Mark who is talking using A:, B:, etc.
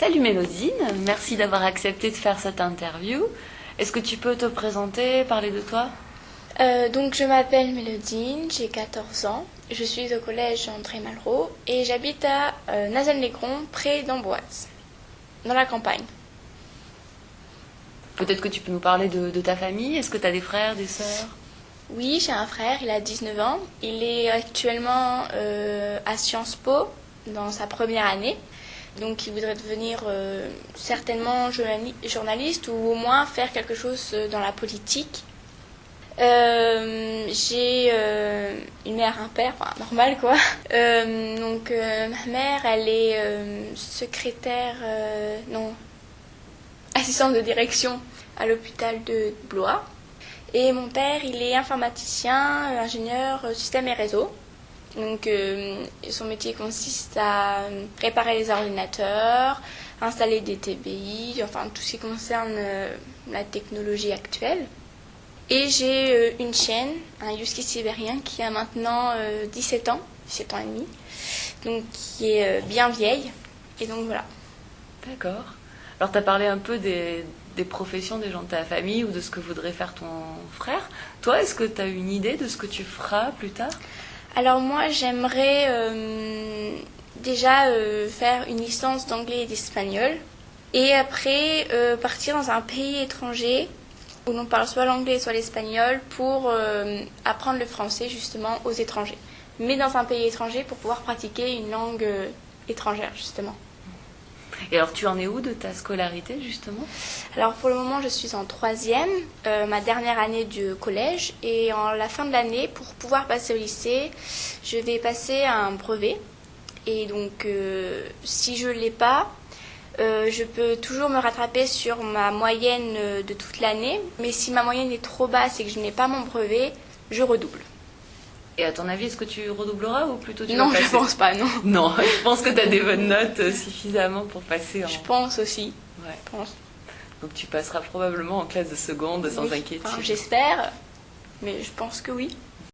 A: Salut Mélodine, merci d'avoir accepté de faire cette interview. Est-ce que tu peux te présenter, parler de toi?
B: Euh, donc je m'appelle Mélodine, j'ai 14 ans, je suis au collège André Malraux et j'habite à euh, Nazen-les-Grons, près d'Amboise, dans la campagne.
A: Peut-être que tu peux nous parler de, de ta famille. Est-ce que tu as des frères, des sœurs?
B: Oui, j'ai un frère, il a 19 ans, il est actuellement euh, à Sciences Po dans sa première année. Donc il voudrait devenir euh, certainement journali- journaliste ou au moins faire quelque chose euh, dans la politique. Euh, j'ai une mère, un père, normal quoi. Donc ma mère, elle est secrétaire, non, assistante de direction à l'hôpital de Blois. Et mon père, il est informaticien, ingénieur système et réseau. Donc euh, son métier consiste à euh, réparer les ordinateurs, installer des TBI, enfin tout ce qui concerne euh, la technologie actuelle. Et j'ai une chienne, un husky sibérien qui a maintenant euh, 17 ans, 17 ans et demi, donc qui est bien vieille. Et donc voilà.
A: D'accord. Alors tu as parlé un peu des, des professions des gens de ta famille ou de ce que voudrait faire ton frère. Toi, est-ce que tu as une idée de ce que tu feras plus tard?
B: Alors moi, j'aimerais euh, déjà euh, faire une licence d'anglais et d'espagnol. Et après, euh, partir dans un pays étranger où l'on parle soit l'anglais, soit l'espagnol pour apprendre le français justement aux étrangers. Mais dans un pays étranger pour pouvoir pratiquer une langue étrangère justement.
A: Et alors tu en es où de ta scolarité justement?
B: Alors pour le moment, je suis en troisième, euh, ma dernière année du collège. Et en la fin de l'année, pour pouvoir passer au lycée, je vais passer un brevet. Et donc, euh, si je ne l'ai pas, euh, je peux toujours me rattraper sur ma moyenne de toute l'année. Mais si ma moyenne est trop basse et que je n'ai pas mon brevet, je redouble.
A: Et à ton avis, est-ce que tu redoubleras ou plutôt tu
B: non,
A: vas
B: je pense pas, non.
A: Non, je pense que tu as des bonnes notes euh, suffisamment pour passer en...
B: Je pense aussi.
A: Ouais.
B: Je pense.
A: Donc tu passeras probablement en classe de seconde sans
B: Oui.
A: inquiétude.
B: Enfin, J'espère, mais je pense que oui.